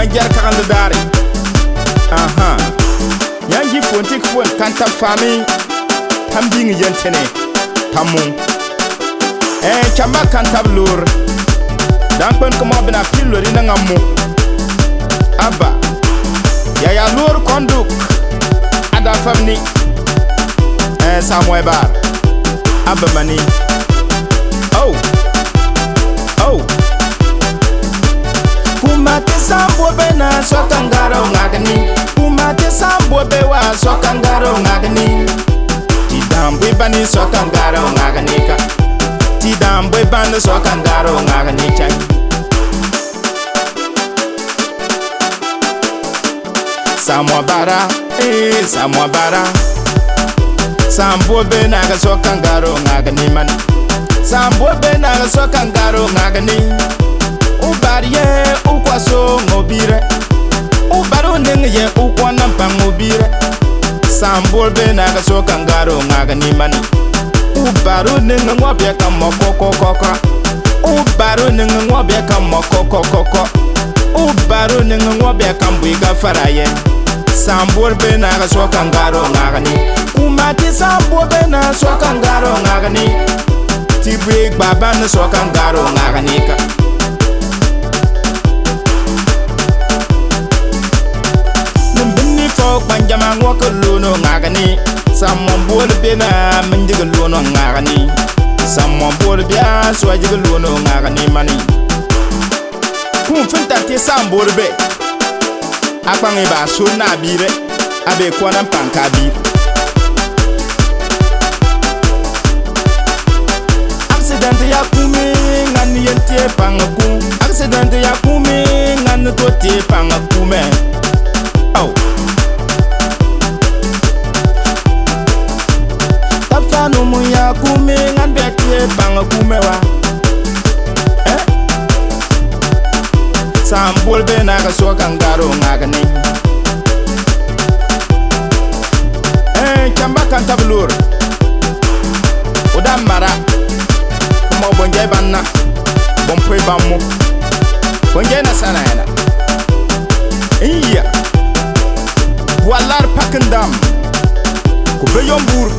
manjar kagand daare aha. Yan gi fonti fon kanta fami. Tam bing yentene. Tamu. Eh chamba kanta blur dan pen ko mabna pilori na ngamu. Aba. Ya ya lur konduk. Ada famni eh samoy bar. Aba mani ngagni kumate sambwebe wasoka ngaro ngagni tidambwebani soka ngaro ngagnika tidambwebani soka ngaro ngagnichai samwabara eh, samwabara sambuobe naga soka ngaro ngagni mana? Sambuobe naga soka ngaro ngagni ubariye ukwaso ngobire ubaro ning ye ukwana pangubire sambol be naga soka ngaro ngaga nimana ubaro ning ngwabya ka mokoko koko ubaro ning ngwabya ka mokoko koko ubaro ning ngwabya ka mbwiga faraye. Sambol be naga soka ngaro ngaga ni umati sambol be na soka ngaro ngaga ni tibwe gbaba na soka ngaro ngaga ni ka fo kpanjama ŋo ka lono ŋagani sammon bool bena min jigi lono ŋagani sammon bool bia suwa jigi lono ŋagani mani. Kun fin tar ti sam bool be. A kpaŋi ba sur na biire a be konan pan ka biir accident ya kumi ŋan yen tie paŋa ku. Accident ya kumi ŋan to tie paŋa kume sam bol be na ga so kan garo ngaga ni. Eh chamba kan tablur oda mara. Kuma bonje banna. Bon poi bammu. Bonje na sana yana. Iya. Walar pakendam ku be yombur.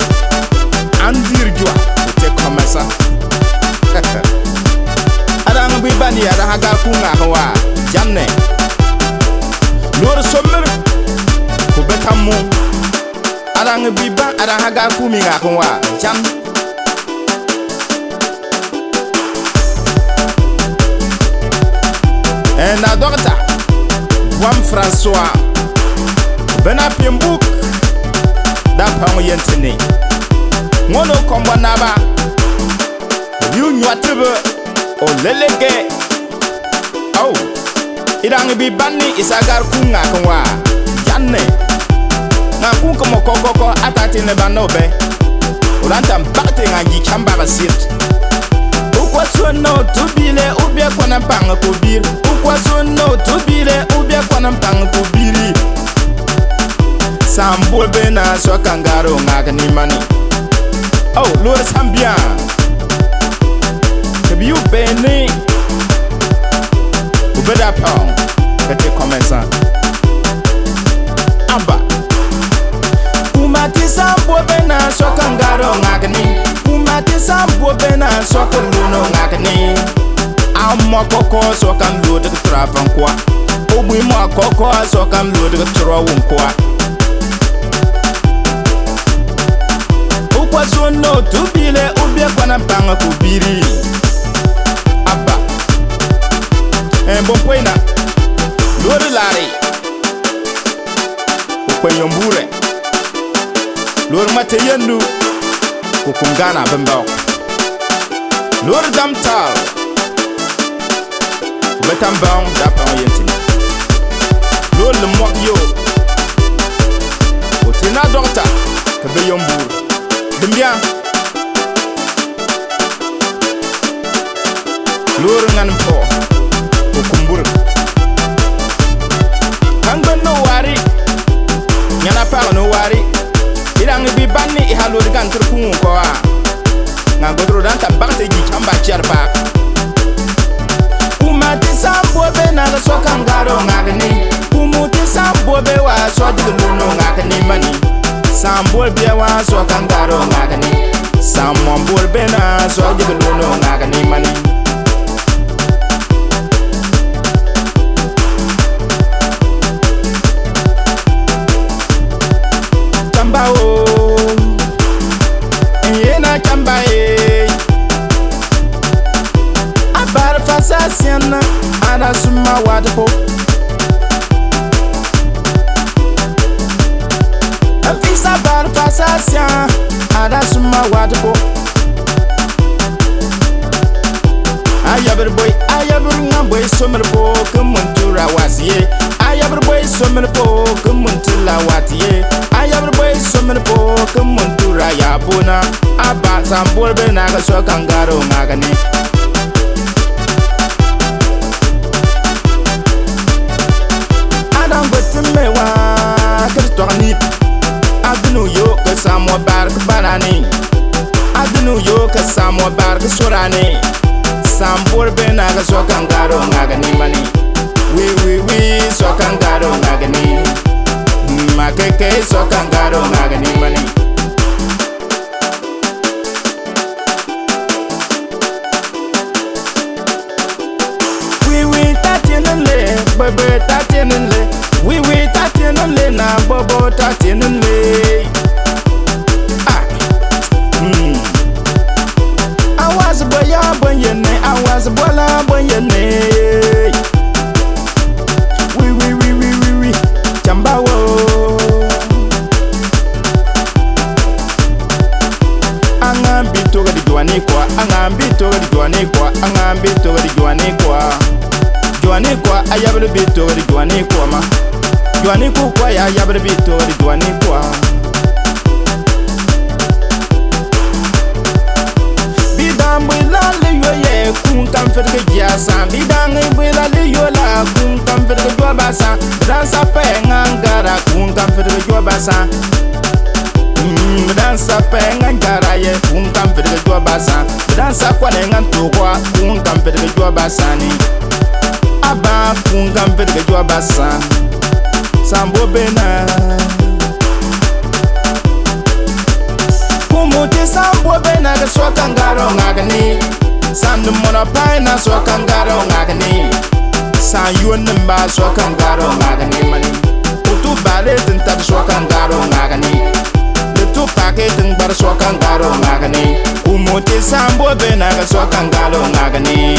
Andir jua te komesa. Ada ng bi bani ada haga ku nga hawa janne noor sommer ko betam mu arang biba arang haga kumi nga ko wa jam. En na dokta wam françois bena pimbuk da pam yentini ngono komba naba yu nywatrebe o lelege irang bi banni isagar ku ŋa kan wa janne ŋa ku kamo kokoko atati ne banno be ulantan bakte ŋa ji kambaba sit ukwasono tubile ubie kwana paŋa ku biri ukwasono tubile ubie kwana paŋa ku biri sambol be na so kangaro ŋa ka nimani o oh, lor sambia. Tebiu beni ubeda pa. sokan do no ngakni amma koko sokan do tik trapan kwa obwi mo koko sokan do tik trawun kwa ukwa sono tubile ubye kwana panga kubiri abba embopwena lori lari ukweyombure lori mateyendu kukungana bembao. Lourdes Damtal. Vous mettez un bain d'apprendre Yentini. Lourdes le mois yo. Au Tina Dorta, que Beyombour. Dembien. Lourdes Nanpo. Au Kumbur. Kangan no wari. Nyana par no wari. Ilang bi banni ihalur gantur kungu kwa. Ngagodro dan tabak kamba charpa umatisa bobe na so kangaro ngakni. Umutisa bobe wa so digluno ngakni mani. Sambol bia wa so kangaro ngakni. Samon bolbe na so digluno ngakni mani. Suma wadpo Afisa bar fasa sien ana suma wadpo Ayabir boy ayabir ngaboy somir po kumuntura wasiye Ayabir boy somir po kumuntula watiye Ayabir boy somir po kumuntura yabuna Aba sambol be naga so kangaro ngagani ka samo bark barani Adnu yo ka samo bark surani Sambol be naga so kangaro ngagani mani. Wi wi wi so kangaro ngagani Makeke so kangaro ngagani mani. Oui oui ta tienen le Kwa ayabri bi toga di juani kwa ma. Juani ku kwa ya ayabri bi toga di juani kwa. Bidang bwila li yo ye kun kan fedge jasa Bidang bwila li yo la kun kan jwa basa Dan sa. Pe ngangara kun kan fedge jwa basa dan sa. Pe ngan jara ye kun kan fedge jwa basa Dan sa. Kwa ne ngan to kwa kun kan basa ni Aba kun kan fedge jwa basa Sambo bena Kumuti sambo bena ga so kangaro ngagani Sandu mona paina so kangaro ngagani San yuon nimba so kangaro ngagani mani. Utu bale tintar so kangaro ngagani Lutu pake tin bar so kangaro ngagani Kumuti sambo bena ga so kangaro ngagani